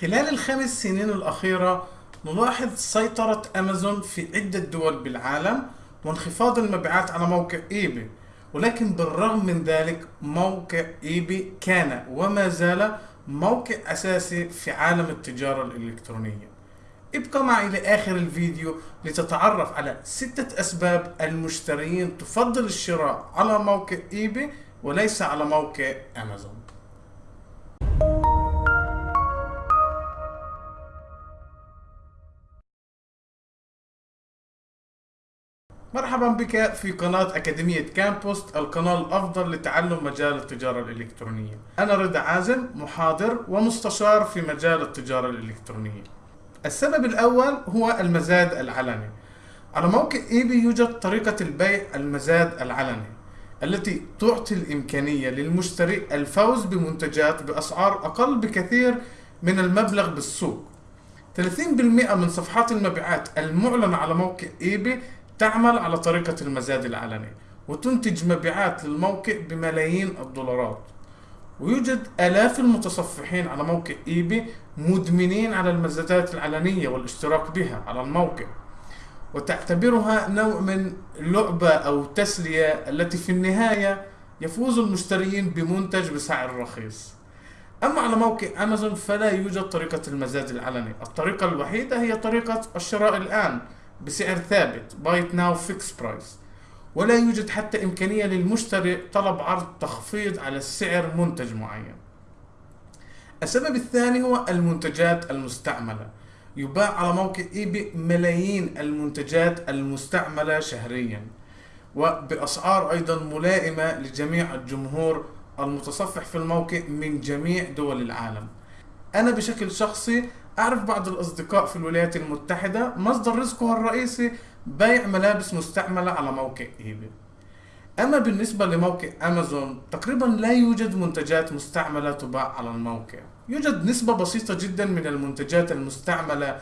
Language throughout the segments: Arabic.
خلال الخمس سنين الأخيرة نلاحظ سيطرة أمازون في عدة دول بالعالم وانخفاض المبيعات على موقع إيباي ولكن بالرغم من ذلك موقع إيباي كان وما زال موقع أساسي في عالم التجارة الإلكترونية. ابقى معي لآخر الفيديو لتتعرف على ستة أسباب المشترين تفضل الشراء على موقع إيباي وليس على موقع أمازون. مرحبا بك في قناة أكاديمية كامبوست القناة الأفضل لتعلم مجال التجارة الإلكترونية. أنا رضا عازم محاضر ومستشار في مجال التجارة الإلكترونية. السبب الأول هو المزاد العلني. على موقع إيبي يوجد طريقة البيع المزاد العلني التي تعطي الإمكانية للمشتري الفوز بمنتجات بأسعار أقل بكثير من المبلغ بالسوق. 30% من صفحات المبيعات المعلنة على موقع إيبي تعمل على طريقة المزاد العلني وتنتج مبيعات للموقع بملايين الدولارات. ويوجد آلاف المتصفحين على موقع إيبي مدمنين على المزادات العلنية والاشتراك بها على الموقع. وتعتبرها نوع من لعبة أو تسلية التي في النهاية يفوز المشترين بمنتج بسعر رخيص. أما على موقع أمازون فلا يوجد طريقة المزاد العلني. الطريقة الوحيدة هي طريقة الشراء الآن بسعر ثابت. Buy it now fixed price ولا يوجد حتى إمكانية للمشتري طلب عرض تخفيض على سعر منتج معين. السبب الثاني هو المنتجات المستعملة. يباع على موقع ايباي ملايين المنتجات المستعملة شهريا وبأسعار أيضا ملائمة لجميع الجمهور المتصفح في الموقع من جميع دول العالم. أنا بشكل شخصي أعرف بعض الأصدقاء في الولايات المتحدة مصدر رزقه الرئيسي بيع ملابس مستعملة على موقع إيباي أما بالنسبة لموقع أمازون تقريبا لا يوجد منتجات مستعملة تباع على الموقع. يوجد نسبة بسيطة جدا من المنتجات المستعملة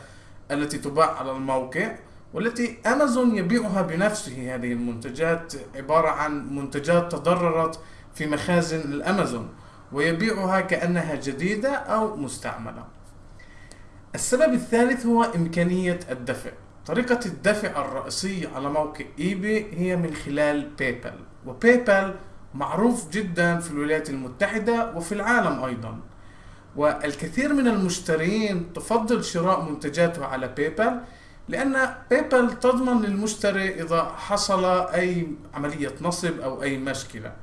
التي تباع على الموقع والتي أمازون يبيعها بنفسه. هذه المنتجات عبارة عن منتجات تضررت في مخازن الأمازون ويبيعها كأنها جديدة أو مستعملة. السبب الثالث هو إمكانية الدفع. طريقة الدفع الرئيسية على موقع إيباي هي من خلال باي بال وباي بال معروف جدا في الولايات المتحدة وفي العالم أيضا. والكثير من المشترين تفضل شراء منتجاته على باي بال لأن باي بال تضمن للمشتري إذا حصل أي عملية نصب أو أي مشكلة.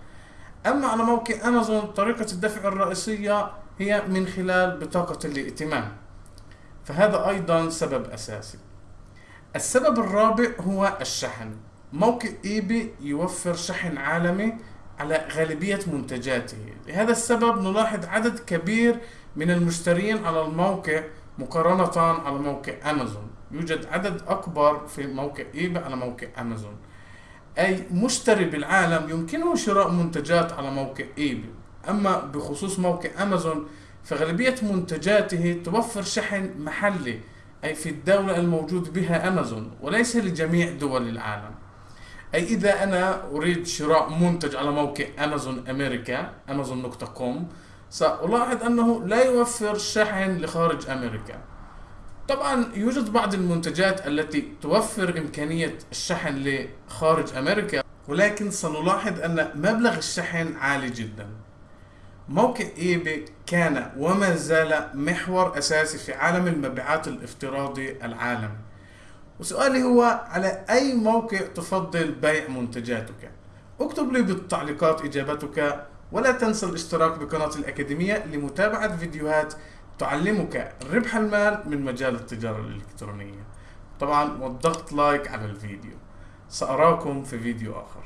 أما على موقع أمازون طريقة الدفع الرئيسية هي من خلال بطاقة الائتمان. فهذا أيضا سبب أساسي. السبب الرابع هو الشحن. موقع ايباي يوفر شحن عالمي على غالبية منتجاته. لهذا السبب نلاحظ عدد كبير من المشترين على الموقع مقارنة على موقع أمازون. يوجد عدد أكبر في موقع إيباي على موقع أمازون. أي مشتري بالعالم يمكنه شراء منتجات على موقع إيباي أما بخصوص موقع أمازون فغالبية منتجاته توفر شحن محلي أي في الدولة الموجود بها أمازون وليس لجميع دول العالم. أي إذا أنا أريد شراء منتج على موقع أمازون أمريكا أمازون.كوم سألاحظ أنه لا يوفر شحن لخارج أمريكا. طبعا يوجد بعض المنتجات التي توفر إمكانية الشحن لخارج أمريكا ولكن سنلاحظ أن مبلغ الشحن عالي جدا. موقع ايباي كان وما زال محور أساسي في عالم المبيعات الافتراضي العالمي وسؤالي هو على أي موقع تفضل بيع منتجاتك؟ اكتب لي بالتعليقات إجابتك ولا تنسى الاشتراك بقناة الأكاديمية لمتابعة فيديوهات تعلمك ربح المال من مجال التجارة الإلكترونية. طبعا والضغط لايك على الفيديو. سأراكم في فيديو آخر.